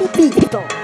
ピピッと。